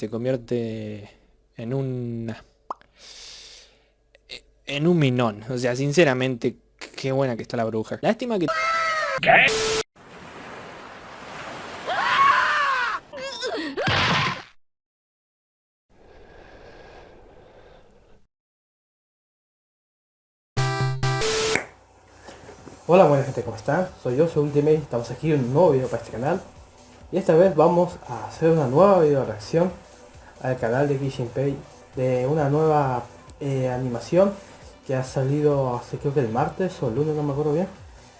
se convierte en un... En un minón. O sea, sinceramente, qué buena que está la bruja. Lástima que... Hola buena gente, ¿cómo están? Soy yo, soy Ultimate, estamos aquí en un nuevo video para este canal Y esta vez vamos a hacer una nueva video reacción al canal de Pay De una nueva eh, animación que ha salido hace creo que el martes o el lunes, no me acuerdo bien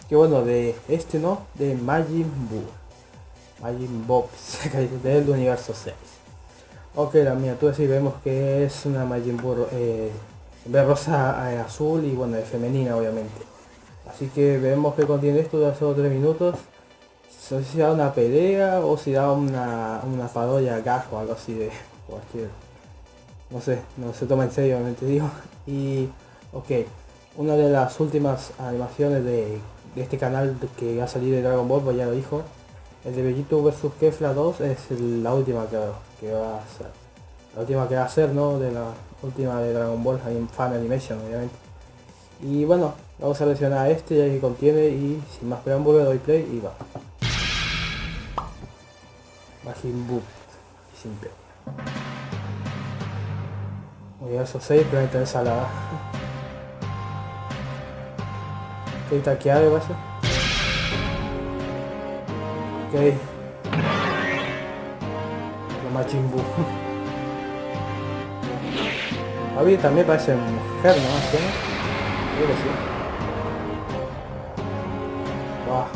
Que bueno, de este no, de Majin Buu. Majin Bobs, del universo 6 Ok, la miniatura sí vemos que es una Majin Buu eh, de rosa eh, azul y bueno, de femenina obviamente. Así que vemos que contiene esto de solo 3 minutos. No sé si da una pelea o si da una, una parodia gag o algo así de cualquier... No sé, no se toma en serio, obviamente digo. Y, ok, una de las últimas animaciones de, este canal que va a salir de Dragon Ball, pues ya lo dijo. El de Vegito vs Kefla 2 es la última que, que va a ser. La última que va a ser, ¿no? De la última de Dragon Ball, en Fan Animation, obviamente. Y bueno, vamos a seleccionar este ya que contiene y sin más preámbulo doy play y va. Majin Buu, sin play. Universo 6, planeta ensalada. Ok, taqueado va a ser. Ok. La Majin Buu. Abby también parece mujer, ¿no? ¿Sí? Creo que sí. Va.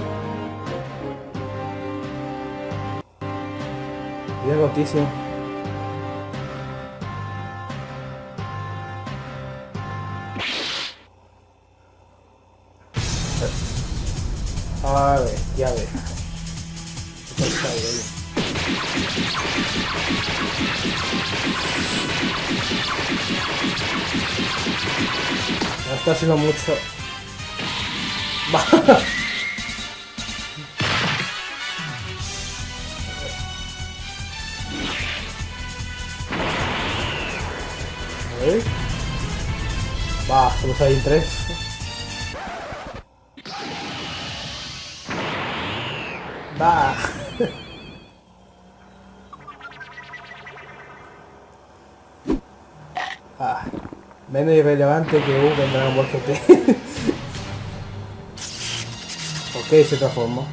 Bien rotísimo. Está haciendo mucho. Va. Va, solo hay tres. Va. ah, menos irrelevante que hubo en Dragon Ball GT. ok, se transformó.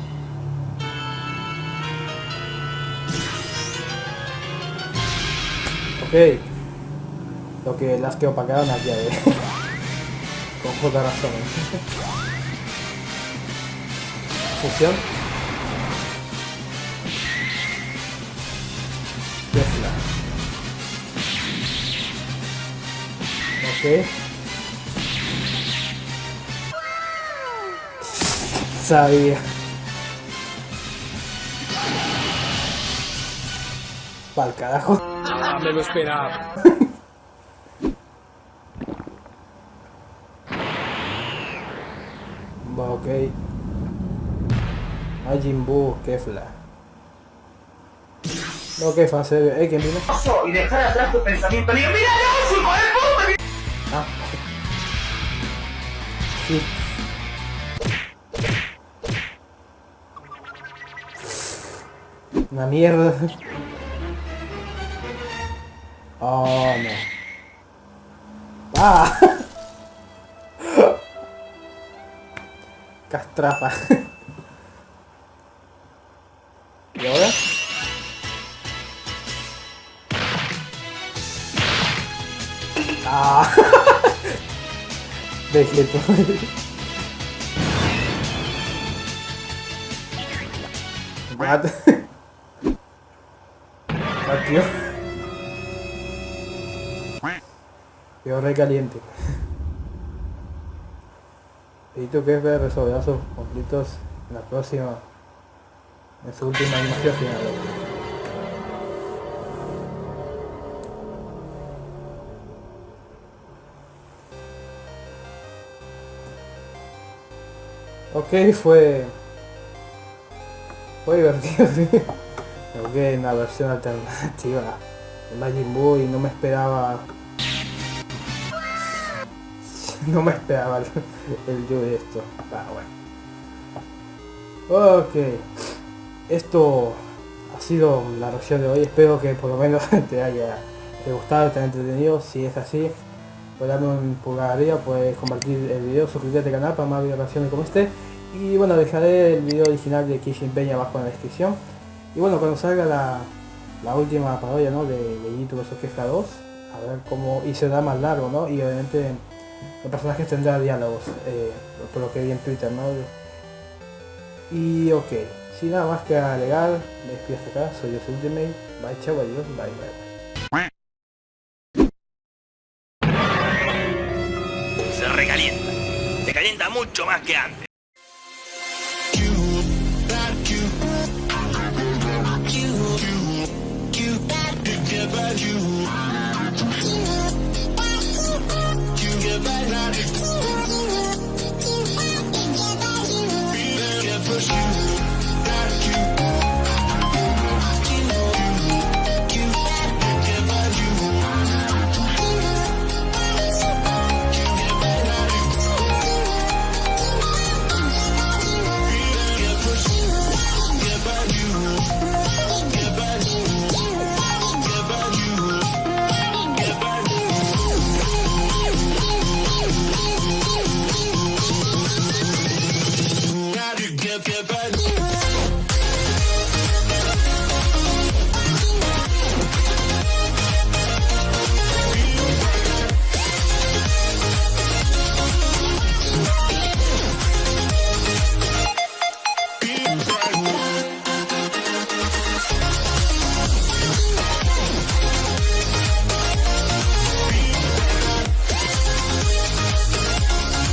Ok. Lo que las que opacaron aquí a ver. Con justa razón. Fusión. Ok. Sabía. Pa'l carajo. Ah, me lo esperaba. Va, ok. Majin Buu, Kefla. No, que fase, eh, que mira. Y dejar atrás tu pensamiento. Digo, mira, no, hijo de puta. Ah. Sí. Una mierda. Oh, no. Ah. Castrapa. ¿Y ahora? Ah. Vegeto. What? Tío. Tío re caliente. Edito que ver resolver sus conflictos en la próxima, en su última animación final. Ok, fue... Fue divertido, sí. Ok, una versión alternativa el Majin Buu y no me esperaba no me esperaba el, el yo de esto. Ah, bueno. Ok. Esto ha sido la reacción de hoy. Espero que por lo menos te haya gustado, te haya entretenido. Si es así, pues darme un pulgar arriba, puedes compartir el video, suscribirte al canal para más videos reacciones como este. Y bueno, dejaré el video original de Kishin Peña abajo en la descripción. Y bueno, cuando salga la, la última parodia ¿no? de, de YouTube vs 2, a ver cómo... y será más largo, ¿no? Y obviamente los personajes tendrán diálogos, eh, por lo que vi en Twitter, ¿no? Y ok, sin nada más que alegar, me despido hasta acá, soy yo Ultimate, bye chao, adiós, bye bye. Más que antes. you